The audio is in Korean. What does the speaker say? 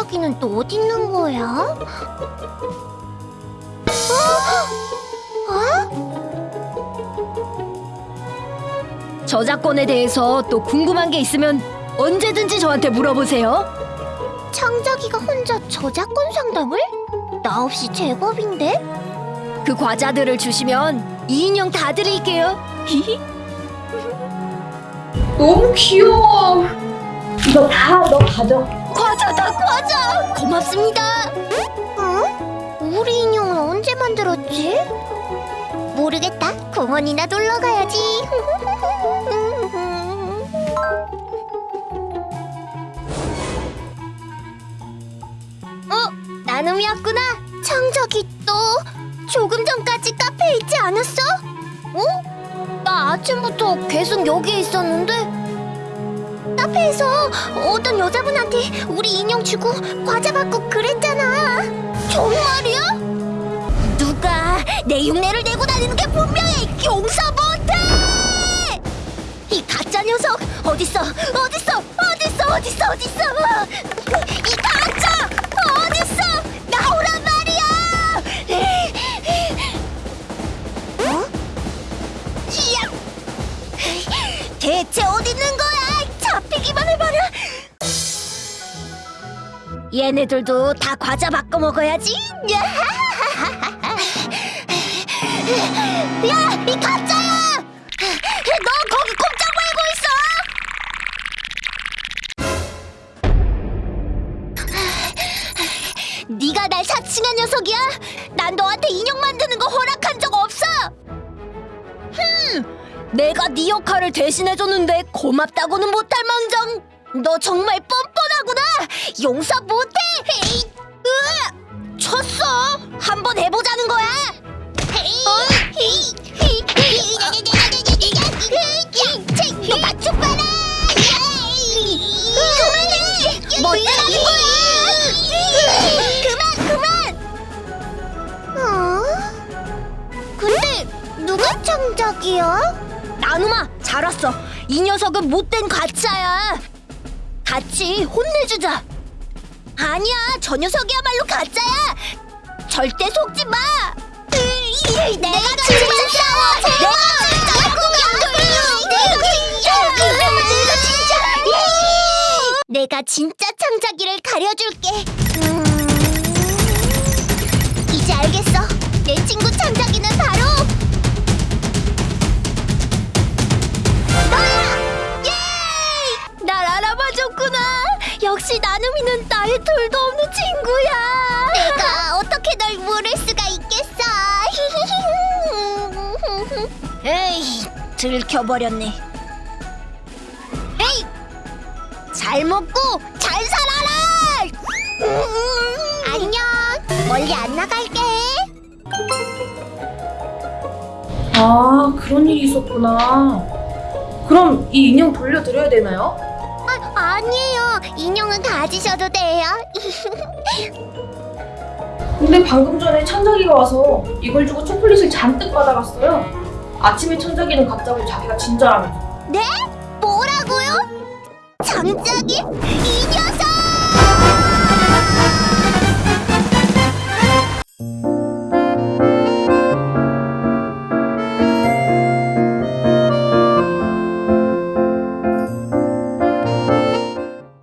어디 있는 거야? 어? 어? 저작권에 대해서 또 궁금한 게 있으면 언제든지 저한테 물어보세요. 창작이가 혼자 저작권 상담을? 나 없이 제법인데? 그 과자들을 주시면 이 인형 다 드릴게요. 너무 귀여워. 이거 다 너 가져. 고맙습니다. 응? 우리 인형은 언제 만들었지? 모르겠다. 공원이나 놀러 가야지. 어? 나눔이 왔구나. 창작이 또 조금 전까지 카페에 있지 않았어? 어? 나 아침부터 계속 여기에 있었는데 카페에서 어떤 여자분한테 우리 인형 주고 과자 받고 그랬잖아. 정말이야? 누가 내 흉내를 내고 다니는 게 분명해. 용서 못해. 이 가짜 녀석 어딨어? 어딨어? 어딨어? 어딨어? 어딨어? 이 가짜 어딨어? 나오란 말이야. 어? 이야. 대체 얘네들도 다 과자 바꿔 먹어야지. 야, 이 가짜야! 너 거기 꼼짝 말고 있어! 네가 날 사칭한 녀석이야? 난 너한테 인형 만드는 거 허락한 적 없어! 내가 네 역할을 대신해줬는데 고맙다고는 못할 망정. 너 정말 뻔뻔하구나! 용서 못해! 에이, 으아! 쳤어. 한번 해보자는 거야. 너 맞춤 봐라! 그만해! 뭐 하는 거야? 그만 그만! 어? 근데 누가 창작이야? 나누마 잘 왔어. 이 녀석은 못된 가짜야. 같이 혼내주자. 아니야, 저 녀석이야말로 가짜야. 절대 속지 마. 내가 진짜 싸워. 내가 진짜 내가 진짜. 내가 진짜 창작이를 가려줄게. 음, 이제 알겠어. 나눔이는 나의 둘도 없는 친구야. 내가 어떻게 널 모를 수가 있겠어? 에이, 들켜버렸네. 에이, 잘 먹고 잘 살아라. 안녕. 멀리 안 나갈게. 아 그런 일이 있었구나. 그럼 이 인형 돌려드려야 되나요? 아, 아니에요. 인형은 가지셔도 돼요. 근데 방금 전에 천작이가 와서 이걸 주고 초콜릿을 잔뜩 받아갔어요. 아침에 천작이는 갑자기 자기가 진짜라면서. 네? 뭐라고요? 장작이? 인형?